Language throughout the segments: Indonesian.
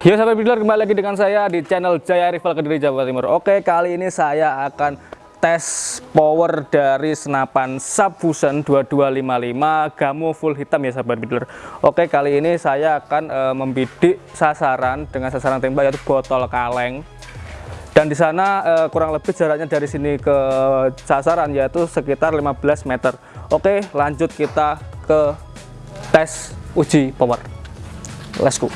Yo sahabat builder kembali lagi dengan saya di channel Jaya Rival Kediri Jawa Timur. Oke kali ini saya akan tes power dari senapan Subfusion 2255 Gamo full hitam ya sahabat builder Oke kali ini saya akan e, membidik sasaran dengan sasaran tembak yaitu botol kaleng. Dan di sana e, kurang lebih jaraknya dari sini ke sasaran yaitu sekitar 15 meter. Oke lanjut kita ke tes uji power. Let's go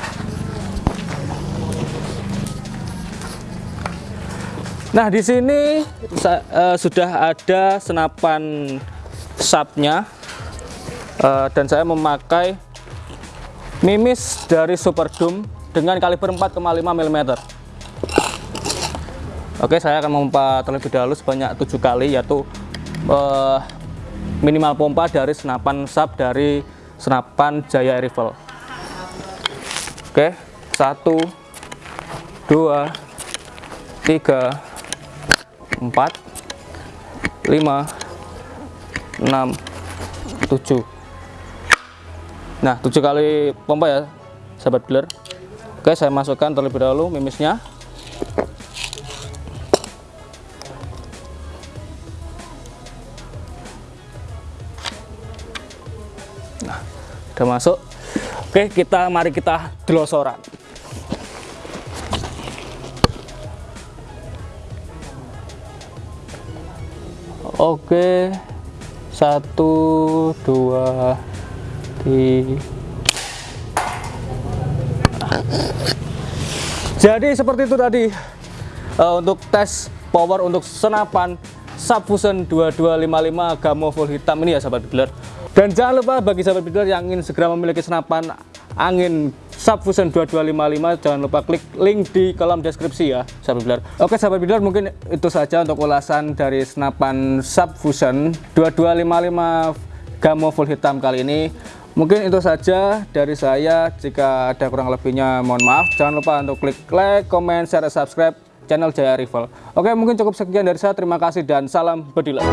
Nah, di sini uh, sudah ada senapan sapnya uh, dan saya memakai mimis dari Super Doom dengan kaliber 4,5 mm. Oke, saya akan memompa terlebih dahulu sebanyak tujuh kali yaitu uh, minimal pompa dari senapan sap dari senapan Jaya Rifle. Oke, satu, dua, tiga, 4 5 6 7 nah 7 kali pompa ya sahabat dealer. Oke saya masukkan terlebih dahulu mimisnya. Nah udah masuk. Oke kita mari kita delosoran Oke, satu, dua, tiga. Jadi seperti itu tadi uh, untuk tes power untuk senapan Subfusion 2255 Gamo full hitam ini ya sahabat dealer. Dan jangan lupa bagi sahabat dealer yang ingin segera memiliki senapan angin. Subfusion 2255 jangan lupa klik link di kolom deskripsi ya sahabat builder oke sahabat builder mungkin itu saja untuk ulasan dari senapan Subfusion 2255 Gamo full hitam kali ini. Mungkin itu saja dari saya. Jika ada kurang lebihnya mohon maaf. Jangan lupa untuk klik like, comment, share, subscribe channel Jaya Rival. Oke mungkin cukup sekian dari saya. Terima kasih dan salam bediler